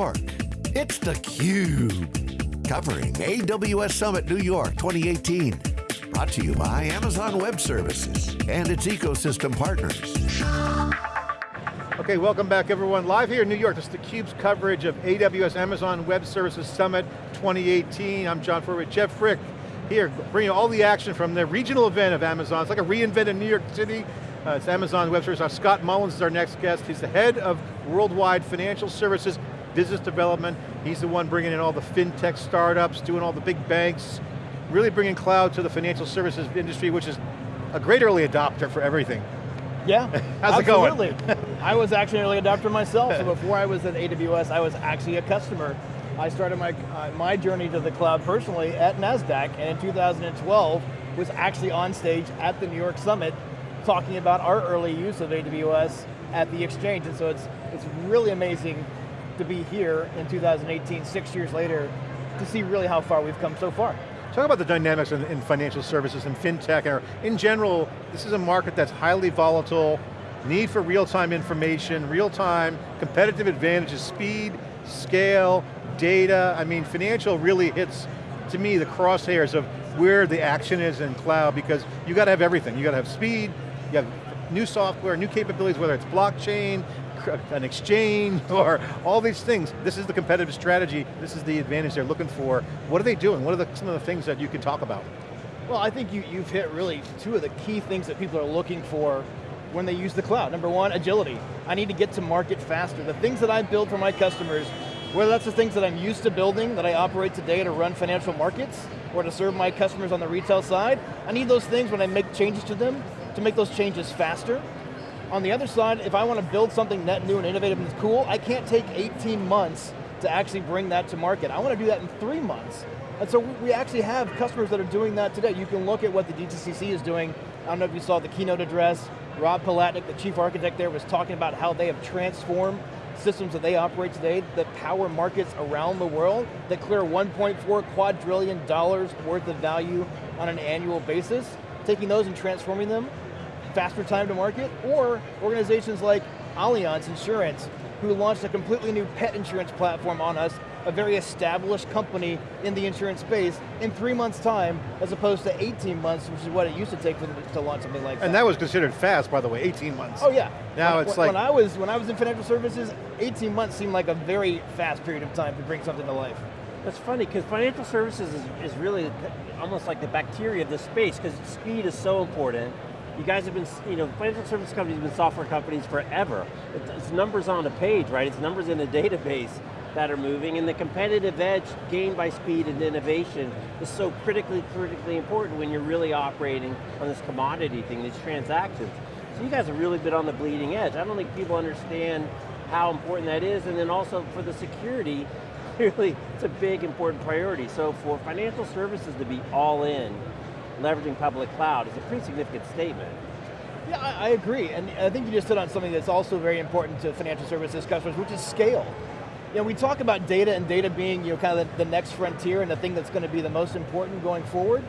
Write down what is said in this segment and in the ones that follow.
York. It's theCUBE, covering AWS Summit New York 2018. Brought to you by Amazon Web Services and its ecosystem partners. Okay, welcome back everyone. Live here in New York, this is theCUBE's coverage of AWS Amazon Web Services Summit 2018. I'm John Furrier, Jeff Frick, here bringing all the action from the regional event of Amazon. It's like a reinvent in New York City. Uh, it's Amazon Web Services. Our Scott Mullins is our next guest. He's the head of worldwide financial services business development. He's the one bringing in all the fintech startups, doing all the big banks, really bringing cloud to the financial services industry, which is a great early adopter for everything. Yeah, How's absolutely. it going? I was actually an early adopter myself, so before I was at AWS, I was actually a customer. I started my, uh, my journey to the cloud personally at NASDAQ, and in 2012, was actually on stage at the New York Summit, talking about our early use of AWS at the exchange, and so it's, it's really amazing to be here in 2018, six years later, to see really how far we've come so far. Talk about the dynamics in, in, financial services and fintech, in general, this is a market that's highly volatile, need for real-time information, real-time, competitive advantages, speed, scale, data. I mean, financial really hits, to me, the crosshairs of where the action is in cloud because you got to have everything. You got to have speed, you have new software, new capabilities, whether it's blockchain, an exchange, or all these things. This is the competitive strategy, this is the advantage they're looking for. What are they doing? What are the, some of the things that you can talk about? Well, I think you, you've hit really two of the key things that people are looking for when they use the cloud. Number one, agility. I need to get to market faster. The things that I build for my customers, whether that's the things that I'm used to building, that I operate today to run financial markets, or to serve my customers on the retail side, I need those things when I make changes to them, to make those changes faster. On the other side, if I want to build something net new and innovative and cool, I can't take 18 months to actually bring that to market. I want to do that in three months. And so we actually have customers that are doing that today. You can look at what the DTCC is doing. I don't know if you saw the keynote address. Rob Palatnick, the chief architect there, was talking about how they have transformed systems that they operate today that power markets around the world that clear 1.4 quadrillion dollars worth of value on an annual basis taking those and transforming them, faster time to market, or organizations like Allianz Insurance, who launched a completely new pet insurance platform on us, a very established company in the insurance space, in three months time, as opposed to 18 months, which is what it used to take for them to launch something like that. And that was considered fast, by the way, 18 months. Oh yeah. Now when, it's when like... When I, was, when I was in financial services, 18 months seemed like a very fast period of time to bring something to life. That's funny, because financial services is, is really almost like the bacteria of the space, because speed is so important. You guys have been, you know, financial service companies have been software companies forever. It's numbers on a page, right? It's numbers in a database that are moving, and the competitive edge gained by speed and innovation is so critically, critically important when you're really operating on this commodity thing, these transactions. So you guys have really been on the bleeding edge. I don't think people understand how important that is, and then also for the security, clearly it's a big important priority. So for financial services to be all in, leveraging public cloud is a pretty significant statement. Yeah, I, I agree, and I think you just hit on something that's also very important to financial services customers, which is scale. You know, we talk about data and data being you know, kind of the, the next frontier and the thing that's going to be the most important going forward.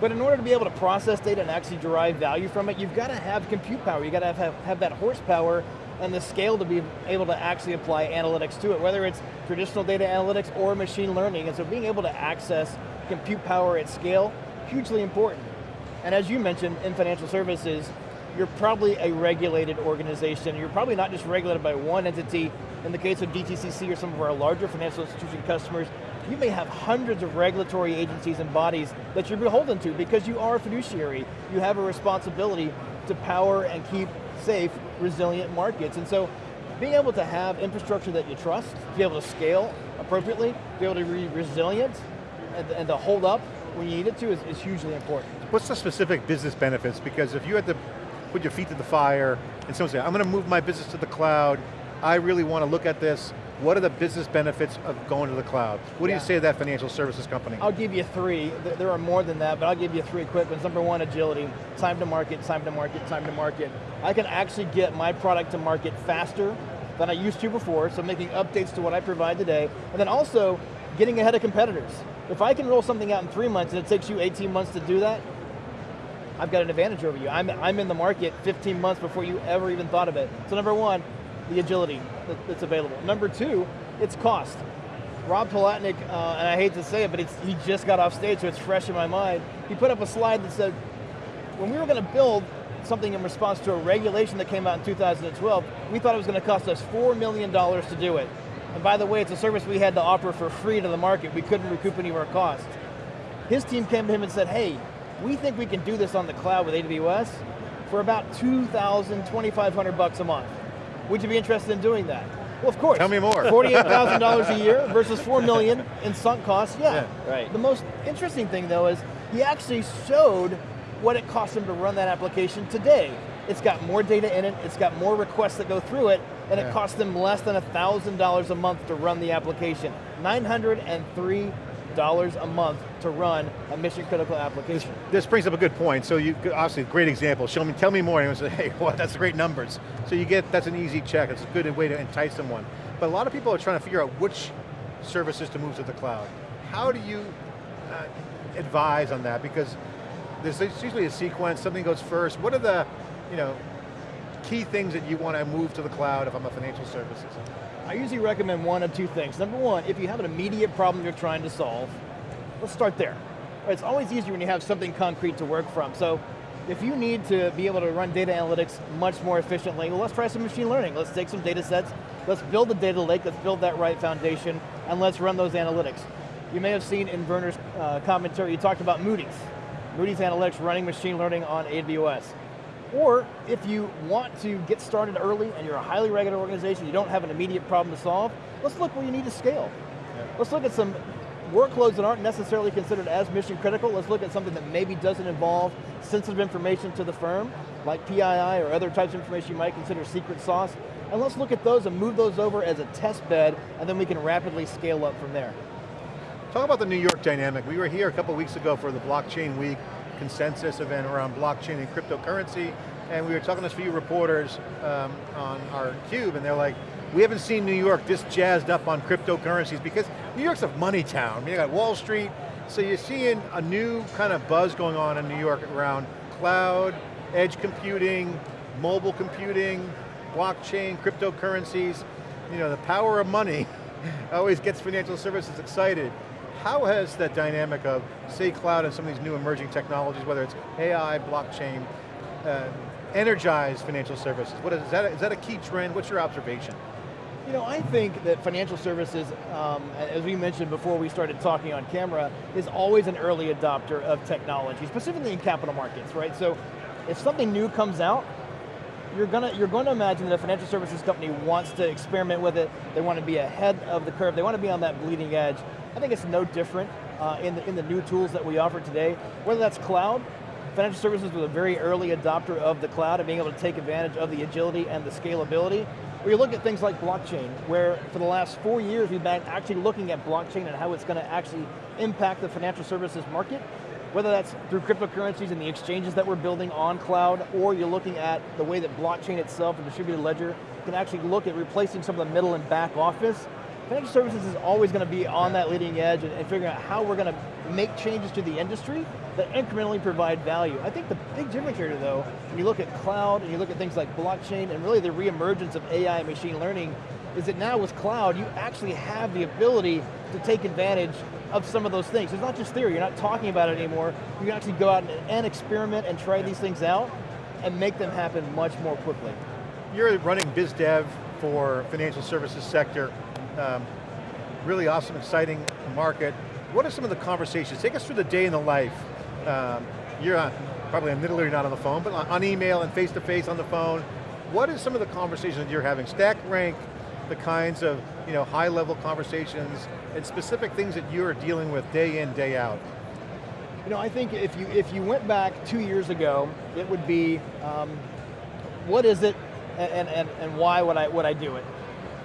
But in order to be able to process data and actually derive value from it, you've got to have compute power. You've got to have, have that horsepower and the scale to be able to actually apply analytics to it, whether it's traditional data analytics or machine learning. And so being able to access compute power at scale, hugely important. And as you mentioned, in financial services, you're probably a regulated organization. You're probably not just regulated by one entity. In the case of DTCC or some of our larger financial institution customers, you may have hundreds of regulatory agencies and bodies that you're beholden to because you are a fiduciary. You have a responsibility to power and keep safe, resilient markets. And so being able to have infrastructure that you trust, be able to scale appropriately, be able to be resilient, and, and to hold up when you need it to is, is hugely important. What's the specific business benefits? Because if you had to put your feet to the fire and someone say, I'm going to move my business to the cloud, I really want to look at this, what are the business benefits of going to the cloud? What yeah. do you say to that financial services company? I'll give you three. There are more than that, but I'll give you three quick ones. Number one, agility. Time to market, time to market, time to market. I can actually get my product to market faster than I used to before, so making updates to what I provide today, and then also getting ahead of competitors. If I can roll something out in three months and it takes you 18 months to do that, I've got an advantage over you. I'm, I'm in the market 15 months before you ever even thought of it. So number one, the agility that's available. Number two, It's cost. Rob Palatnick, uh, and I hate to say it, but he just got off stage, so it's fresh in my mind. He put up a slide that said, when we were going to build something in response to a regulation that came out in 2012, we thought it was going to cost us $4 million to do it. And by the way, it's a service we had to offer for free to the market. We couldn't recoup any of our costs. His team came to him and said, hey, we think we can do this on the cloud with AWS for about 2,000, 2,500 bucks a month. Would you be interested in doing that? Well, of course. Tell me more. $48,000 a year versus 4 million in sunk costs, yeah. yeah. Right. The most interesting thing though is he actually showed what it costs him to run that application today. It's got more data in it, it's got more requests that go through it, and yeah. it costs them less than $1,000 a month to run the application. 903 dollars a month to run a mission critical application. This, this, brings up a good point. So you obviously a great example. Show me, tell me more. And say, hey, well, that's great numbers. So you get that's an easy check. It's a good way to entice someone. But a lot of people are trying to figure out which services to move to the cloud. How do you uh, advise on that? Because there's usually a sequence. Something goes first. What are the, you know, key things that you want to move to the cloud if I'm a financial services? I usually recommend one of two things. Number one, if you have an immediate problem you're trying to solve, let's start there. It's always easier when you have something concrete to work from. So if you need to be able to run data analytics much more efficiently, well, let's try some machine learning. Let's take some data sets, let's build a data lake, let's build that right foundation, and let's run those analytics. You may have seen in Werner's uh, commentary, he talked about Moody's. Moody's Analytics running machine learning on AWS. Or if you want to get started early and you're a highly regulated organization, you don't have an immediate problem to solve, let's look where you need to scale. Yeah. Let's look at some workloads that aren't necessarily considered as mission critical. Let's look at something that maybe doesn't involve sensitive information to the firm, like PII or other types of information you might consider secret sauce. And let's look at those and move those over as a test bed, and then we can rapidly scale up from there. Talk about the New York dynamic. We were here a couple weeks ago for the blockchain week consensus event around blockchain and cryptocurrency, and we were talking to a few reporters um, on our cube, and they're like, we haven't seen New York this jazzed up on cryptocurrencies because New York's a money town. I mean, you got Wall Street, so you're seeing a new kind of buzz going on in New York around cloud, edge computing, mobile computing, blockchain, cryptocurrencies. You know, the power of money always gets financial services excited. How has that dynamic of, say, cloud and some of these new emerging technologies, whether it's AI, blockchain, uh, energized financial services? What is, is, that, is that a key trend? What's your observation? You know, I think that financial services, um, as we mentioned before we started talking on camera, is always an early adopter of technology, specifically in capital markets, right? So if something new comes out, you're going to you're going to imagine that a financial services company wants to experiment with it. They want to be ahead of the curve. They want to be on that bleeding edge. I think it's no different uh, in the in the new tools that we offer today. Whether that's cloud, financial services was a very early adopter of the cloud and being able to take advantage of the agility and the scalability. Or you look at things like blockchain, where for the last four years we've been actually looking at blockchain and how it's going to actually impact the financial services market whether that's through cryptocurrencies and the exchanges that we're building on cloud, or you're looking at the way that blockchain itself and distributed ledger can actually look at replacing some of the middle and back office. Financial services is always going to be on that leading edge and, and figuring out how we're going to make changes to the industry that incrementally provide value. I think the big difference here though, when you look at cloud and you look at things like blockchain and really the reemergence of AI and machine learning, is that now with cloud, you actually have the ability to take advantage of some of those things. It's not just theory, you're not talking about it anymore. You can actually go out and, and experiment and try these things out and make them happen much more quickly. You're running biz dev for financial services sector. Um, really awesome, exciting market. What are some of the conversations? Take us through the day in the life. Um, you're on, probably literally not on the phone, but on, email and face to face on the phone. What are some of the conversations that you're having? Stack rank the kinds of you know, high level conversations and specific things that you're dealing with day in, day out? You know, I think if you, if you went back two years ago, it would be, um, what is it and, and, and why would I, would I do it?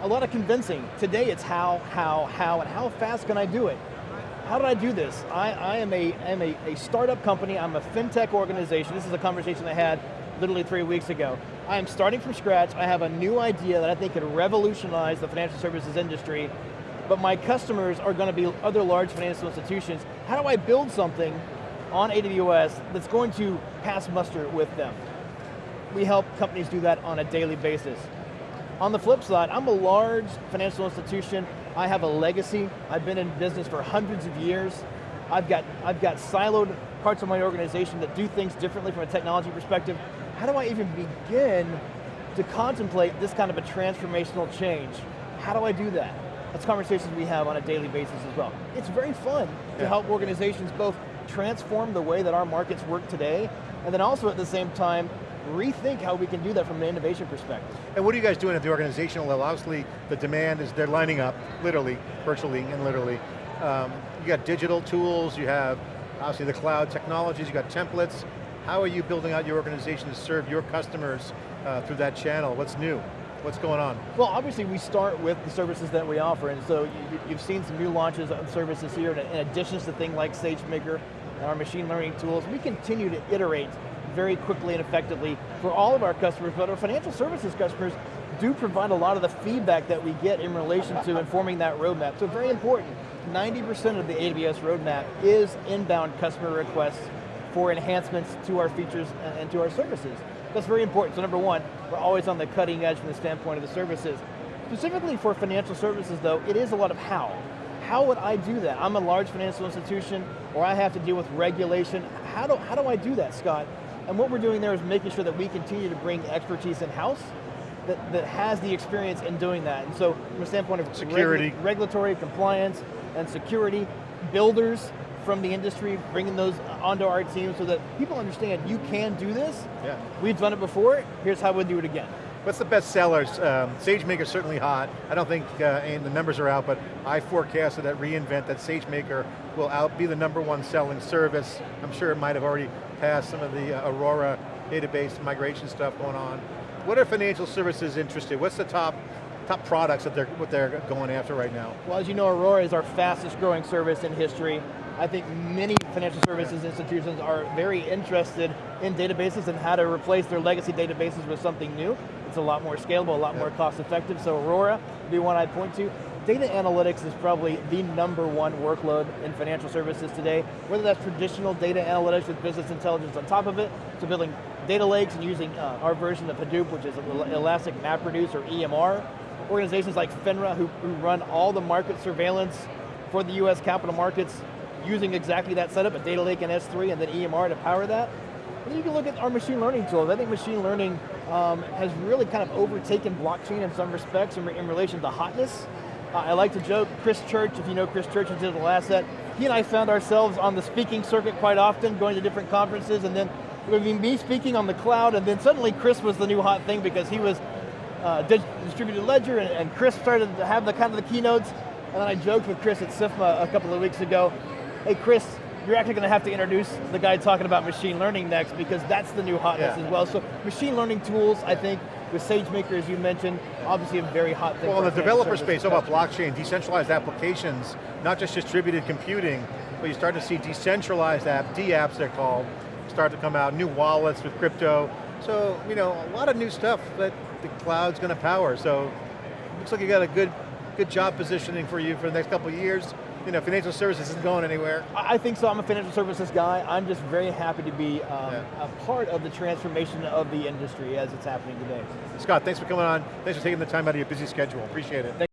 A lot of convincing. Today it's how, how, how, and how fast can I do it? How did I do this? I, I am, a, am a, a startup company, I'm a fintech organization. This is a conversation I had literally three weeks ago. I am starting from scratch. I have a new idea that I think could revolutionize the financial services industry, but my customers are going to be other large financial institutions. How do I build something on AWS that's going to pass muster with them? We help companies do that on a daily basis. On the flip side, I'm a large financial institution. I have a legacy. I've been in business for hundreds of years. I've got, I've got siloed parts of my organization that do things differently from a technology perspective. How do I even begin to contemplate this kind of a transformational change? How do I do that? That's conversations we have on a daily basis as well. It's very fun to help organizations both transform the way that our markets work today, and then also at the same time, rethink how we can do that from an innovation perspective. And what are you guys doing at the organizational level? Obviously, the demand is, they're lining up, literally, virtually and literally. Um, you got digital tools, you have obviously the cloud technologies, you got templates. How are you building out your organization to serve your customers uh, through that channel? What's new? What's going on? Well, obviously we start with the services that we offer, and so you, you've seen some new launches of services here, in addition to things like SageMaker and our machine learning tools. We continue to iterate very quickly and effectively for all of our customers, but our financial services customers do provide a lot of the feedback that we get in relation to informing that roadmap. So very important, 90% of the AWS roadmap is inbound customer requests for enhancements to our features and to our services. That's very important. So number one, we're always on the cutting edge from the standpoint of the services. Specifically for financial services though, it is a lot of how. How would I do that? I'm a large financial institution, or I have to deal with regulation. How do, how do I do that, Scott? And what we're doing there is making sure that we continue to bring expertise in-house that, that has the experience in doing that. And so from a standpoint of Security. regu- regulatory compliance and security, builders from the industry, bringing those onto our team so that people understand you can do this. Yeah. We've done it before, here's how we'll do it again. What's the best sellers? Um, SageMaker's certainly hot. I don't think, uh, and the numbers are out, but I forecasted at reInvent that SageMaker will out be the number one selling service. I'm sure it might have already passed some of the uh, Aurora database migration stuff going on. What are financial services interested? What's the top top products that they're what they're going after right now? Well, as you know, Aurora is our fastest growing service in history. I think many financial services institutions are very interested in databases and how to replace their legacy databases with something new. It's a lot more scalable, a lot more cost effective, so Aurora would be one I'd point to. Data analytics is probably the number one workload in financial services today, whether that's traditional data analytics with business intelligence on top of it, to building data lakes and using uh, our version of Hadoop, which is Elastic MapReduce or EMR, organizations like FINRA who, who run all the market surveillance for the US capital markets using exactly that setup, a data lake and S3 and then EMR to power that. And you can look at our machine learning tools. I think machine learning um, has really kind of overtaken blockchain in some respects in, in relation to hotness. I like to joke, Chris Church, if you know Chris Church and Digital Asset, he and I found ourselves on the speaking circuit quite often, going to different conferences, and then it would be me speaking on the cloud, and then suddenly Chris was the new hot thing because he was uh, distributed ledger, and, and Chris started to have the kind of the keynotes. And then I joked with Chris at SIFMA a couple of weeks ago. Hey, Chris, you're actually going to have to introduce the guy talking about machine learning next because that's the new hotness Yeah. as well. So machine learning tools, I think, with SageMaker, as you mentioned, obviously a very hot thing. Well, in the developer space, all about blockchain, decentralized applications, not just distributed computing, but you start to see decentralized app, D-apps they're called, start to come out, new wallets with crypto. So, you know, a lot of new stuff that the cloud's going to power. So, looks like you got a good, good job positioning for you for the next couple of years. You know, financial services isn't going anywhere. I think so. I'm a financial services guy. I'm just very happy to be um, Yeah. a part of the transformation of the industry as it's happening today. Scott, thanks for coming on. Thanks for taking the time out of your busy schedule. Appreciate it.